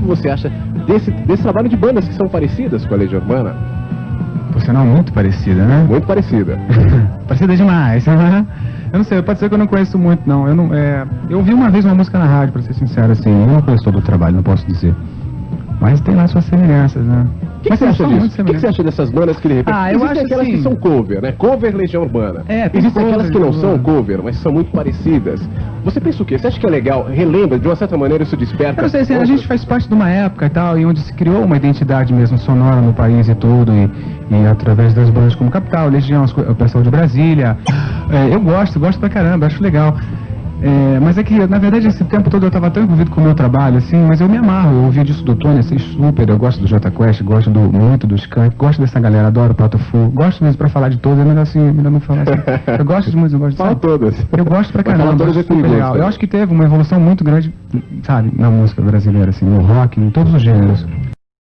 que você acha desse, desse trabalho de bandas que são parecidas com a Legião Urbana? Por sinal, muito parecida, né? Muito parecida. parecida demais. né? Eu não sei, pode ser que eu não conheço muito, não. Eu não, é, eu ouvi uma vez uma música na rádio, pra ser sincero, assim. Eu não conheço todo o trabalho, não posso dizer. Mas tem lá suas semelhanças, né? O que, que você acha disso? O que, que você acha dessas bandas que de repente. Ah, eu Existem acho aquelas que assim- são cover, né? Cover Legião Urbana. É, tem Existem aquelas que não Legião são cover, mas são muito parecidas. Você pensa o quê? Você acha que é legal? Relembra, de uma certa maneira isso desperta. Eu não sei, assim, a gente faz parte de uma época e tal, e onde se criou uma identidade mesmo sonora no país e tudo, e, e através das bandas como Capital, Legião, o pessoal de Brasília. É, eu gosto, gosto pra caramba, acho legal. É, mas é que, na verdade, esse tempo todo eu tava tão envolvido com o meu trabalho, assim, mas eu me amarro, eu ouvi disso do Tony, assim, super, eu gosto do Jota Quest, gosto do, muito do Skank, gosto dessa galera, adoro o Pato Fu, gosto mesmo pra falar de é melhor assim, melhor não falar assim. Eu gosto de música, eu gosto de Fala todas. Eu gosto pra caramba, todas é super legal. Eu acho que teve uma evolução muito grande, sabe, na música brasileira, assim, no rock, em todos os gêneros.